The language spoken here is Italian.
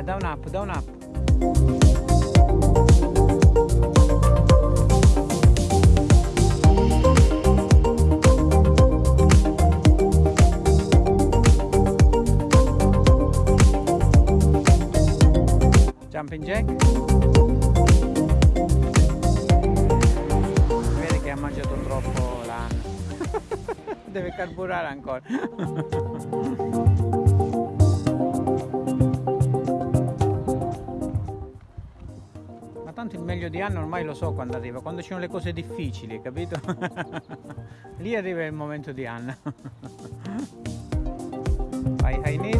via, down up, down up. Jumping jack. Vede che ha mangiato troppo l'anno. Deve carburare ancora. tanto il meglio di anno ormai lo so quando arriva, quando ci sono le cose difficili, capito? Lì arriva il momento di anno. I, I need